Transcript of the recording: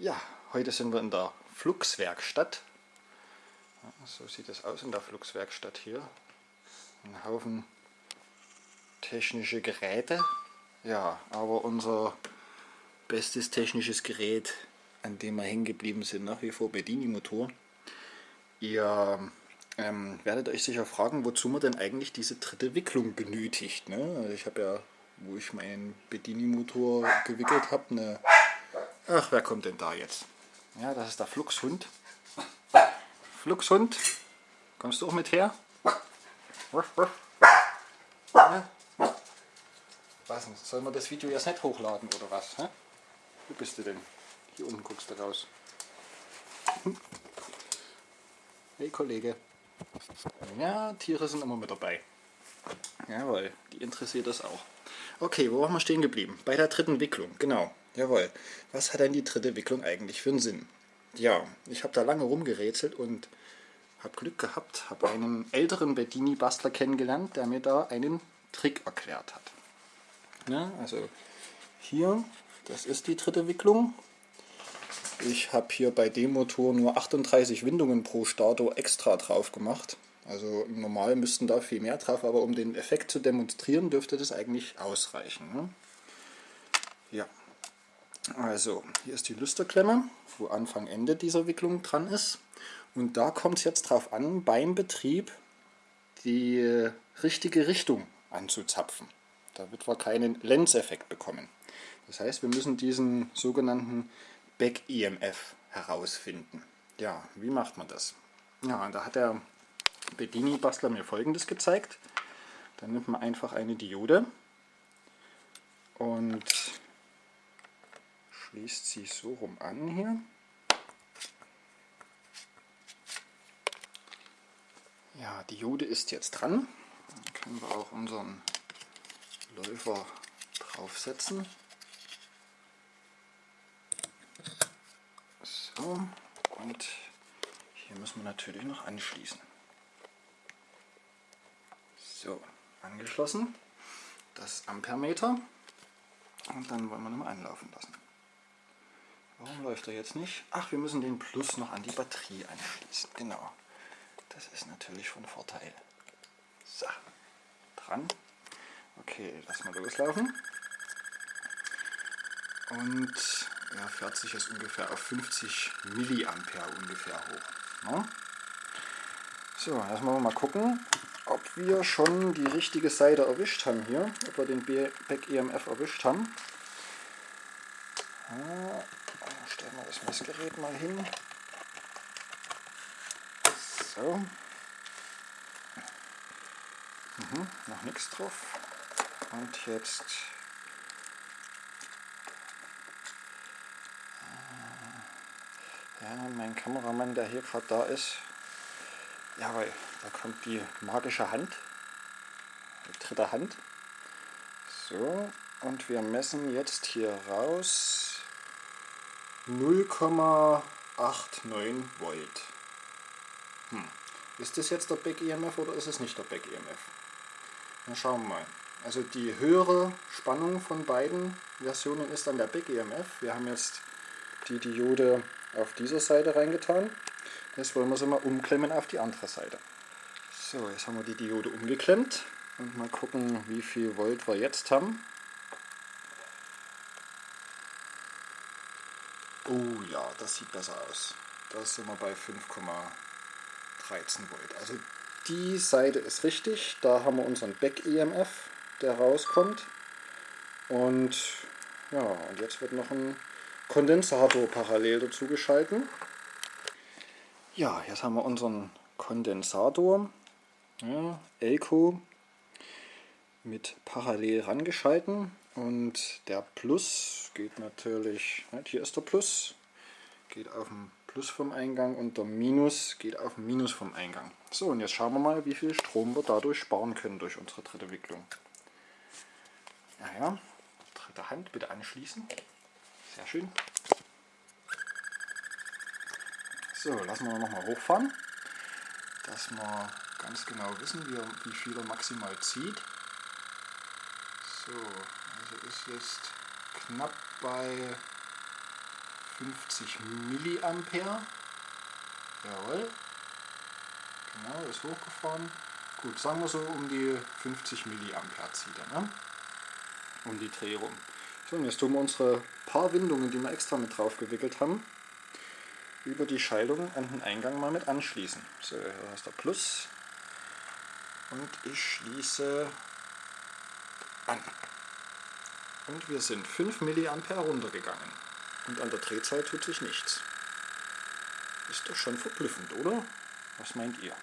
Ja, heute sind wir in der Fluxwerkstatt. So sieht es aus in der Fluxwerkstatt hier. Ein Haufen technische Geräte. Ja, aber unser bestes technisches Gerät, an dem wir hängen geblieben sind, nach wie vor Bedini-Motor. Ihr ähm, werdet euch sicher fragen, wozu man denn eigentlich diese dritte Wicklung benötigt. Ne? Also ich habe ja, wo ich meinen Bedini-Motor gewickelt habe, eine... Ach, wer kommt denn da jetzt? Ja, das ist der Fluxhund. Fluxhund, kommst du auch mit her? Ja? Was denn? Sollen wir das Video jetzt nicht hochladen oder was? Hä? Wo bist du denn? Hier unten guckst du raus. Hey Kollege. Ja, Tiere sind immer mit dabei. Jawohl, die interessiert das auch. Okay, wo waren wir stehen geblieben? Bei der dritten Wicklung, genau. Jawohl. Was hat denn die dritte Wicklung eigentlich für einen Sinn? Ja, ich habe da lange rumgerätselt und habe Glück gehabt, habe einen älteren Bedini-Bastler kennengelernt, der mir da einen Trick erklärt hat. Ja, also hier, das ist die dritte Wicklung. Ich habe hier bei dem Motor nur 38 Windungen pro Stator extra drauf gemacht. Also normal müssten da viel mehr drauf, aber um den Effekt zu demonstrieren, dürfte das eigentlich ausreichen. Ne? Ja, also hier ist die Lüsterklemme, wo Anfang Ende dieser Wicklung dran ist. Und da kommt es jetzt drauf an, beim Betrieb die richtige Richtung anzuzapfen. Da wird man keinen Lenzeffekt bekommen. Das heißt, wir müssen diesen sogenannten Back-EMF herausfinden. Ja, wie macht man das? Ja, da hat der Bedini-Bastler mir folgendes gezeigt. Da nimmt man einfach eine Diode und schließt sie so rum an hier. Ja, Diode ist jetzt dran. Dann können wir auch unseren Läufer draufsetzen. So, und hier müssen wir natürlich noch anschließen. So, angeschlossen. Das Ampermeter. Und dann wollen wir nochmal anlaufen lassen. Warum läuft er jetzt nicht? Ach, wir müssen den Plus noch an die Batterie anschließen. Genau. Das ist natürlich von Vorteil. So, dran. Okay, lass mal loslaufen. Und er fährt sich jetzt ungefähr auf 50 Milliampere ungefähr hoch. Ne? So, lassen wir mal gucken, ob wir schon die richtige Seite erwischt haben hier, ob wir den Back EMF erwischt haben. Ja, stellen wir das Messgerät mal hin. So. Mhm, noch nichts drauf. Und jetzt Ja, mein Kameramann, der hier gerade da ist, jawohl, da kommt die magische Hand, die dritte Hand. So, und wir messen jetzt hier raus 0,89 Volt. Hm. Ist das jetzt der Back EMF oder ist es nicht der Back EMF? Na schauen wir mal. Also die höhere Spannung von beiden Versionen ist dann der Back EMF. Wir haben jetzt die Diode auf dieser Seite reingetan. Jetzt wollen wir sie mal umklemmen auf die andere Seite. So, jetzt haben wir die Diode umgeklemmt und mal gucken, wie viel Volt wir jetzt haben. Oh ja, das sieht besser aus. Da sind wir bei 5,13 Volt. Also die Seite ist richtig. Da haben wir unseren Back-EMF, der rauskommt. Und ja, und jetzt wird noch ein Kondensator parallel dazu geschalten. Ja, jetzt haben wir unseren Kondensator, ja, Elko, mit parallel rangeschalten und der Plus geht natürlich, hier ist der Plus, geht auf den Plus vom Eingang und der Minus geht auf den Minus vom Eingang. So, und jetzt schauen wir mal, wie viel Strom wir dadurch sparen können durch unsere dritte Wicklung. Ja, ja, dritte Hand bitte anschließen. Sehr schön. So, lassen wir nochmal hochfahren, dass wir ganz genau wissen, wie, wie viel er maximal zieht. So, also ist jetzt knapp bei 50 Milliampere. Jawohl. Genau, ist hochgefahren. Gut, sagen wir so um die 50 Milliampere zieht er, ne? Um die Dreh rum. So, und jetzt tun wir unsere paar Windungen, die wir extra mit drauf gewickelt haben, über die Schaltung an den Eingang mal mit anschließen. So, hier hast du Plus. Und ich schließe an. Und wir sind 5 mA runtergegangen. Und an der Drehzahl tut sich nichts. Ist doch schon verblüffend, oder? Was meint ihr?